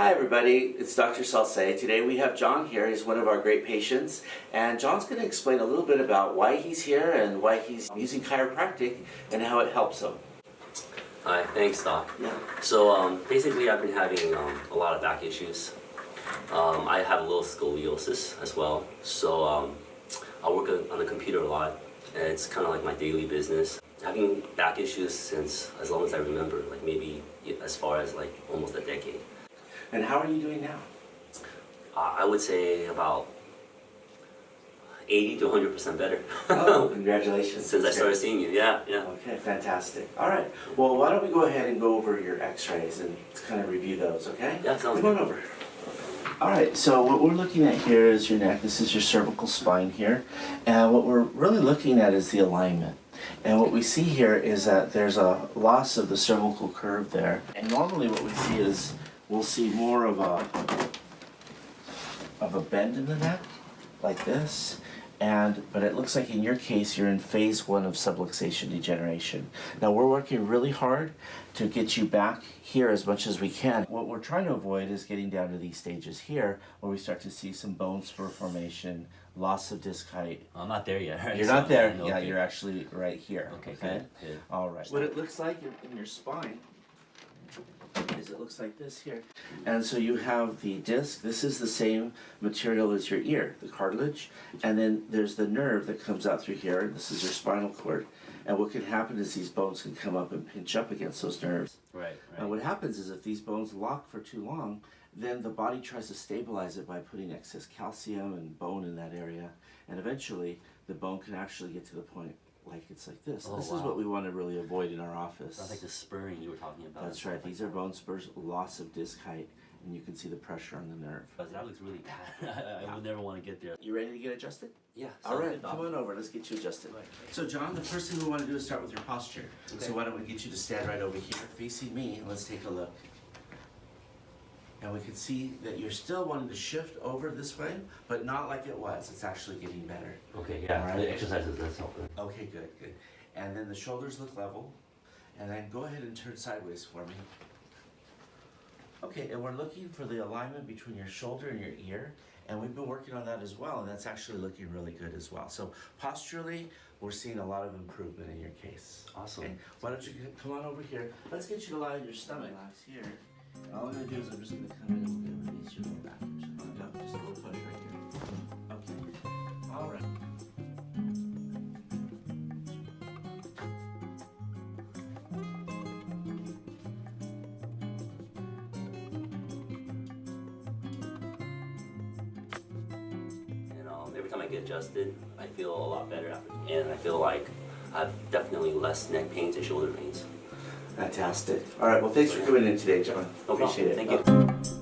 Hi everybody, it's Dr. Salce. Today we have John here. He's one of our great patients and John's going to explain a little bit about why he's here and why he's using chiropractic and how it helps him. Hi, thanks Doc. Yeah. So um, basically I've been having um, a lot of back issues. Um, I have a little scoliosis as well. So um, I work on the computer a lot and it's kind of like my daily business. Having back issues since as long as I remember, like maybe as far as like almost a decade. And how are you doing now? Uh, I would say about 80 to 100% better. Oh, congratulations. Since I started seeing you, yeah, yeah. Okay, fantastic. All right. Well, why don't we go ahead and go over your x-rays and kind of review those, okay? Yeah, sounds Come on over. All right, so what we're looking at here is your neck. This is your cervical spine here. And what we're really looking at is the alignment. And what we see here is that there's a loss of the cervical curve there. And normally what we see is we'll see more of a of a bend in the neck, like this. And, but it looks like in your case, you're in phase one of subluxation degeneration. Now we're working really hard to get you back here as much as we can. What we're trying to avoid is getting down to these stages here where we start to see some bone spur formation, loss of disc height. I'm not there yet. Right? You're So not there, I'm- yeah, okay. you're actually right here. Okay, good, good. All right. What it looks like in, in your spine is it looks like this here. And so you have the disc, this is the same material as your ear, the cartilage, and then there's the nerve that comes out through here, and this is your spinal cord. And what can happen is these bones can come up and pinch up against those nerves. Right, And what happens is if these bones lock for too long, then the body tries to stabilize it by putting excess calcium and bone in that area. And eventually, the bone can actually get to the point like it's like this. Oh, this is what we want to really avoid in our office. That's like the spurring you were talking about. That's right. These are bone spurs, loss of disc height, and you can see the pressure on the nerve. But that looks really bad. I would never want to get there. You ready to get adjusted? Yeah. All sounds right, good, Doc. come on over. Let's get you adjusted. Right. So, John, the first thing we want to do is start with your posture. Okay. So, why don't we get you to stand right over here, facing me, and let's take a look. And we can see that you're still wanting to shift over this way, but not like it was. It's actually getting better. Okay, yeah. Alright. The exercises, that's helping. Okay, good, good. And then the shoulders look level. And then go ahead and turn sideways for me. Okay, and we're looking for the alignment between your shoulder and your ear. And we've been working on that as well, and that's actually looking really good as well. So posturally, we're seeing a lot of improvement in your case. Awesome. Okay, why don't you come on over here? Let's get you to lie on your stomach. Relax here. And all I'm gonna do is I'm just gonna come in and we're gonna release your lower back. Yep, just a little push right here. Okay. All right. And um, every time I get adjusted, I feel a lot better after. And I feel like I have definitely less neck pains and shoulder pains. Fantastic. All right, well, thanks for coming in today, John. Appreciate it. Thank you.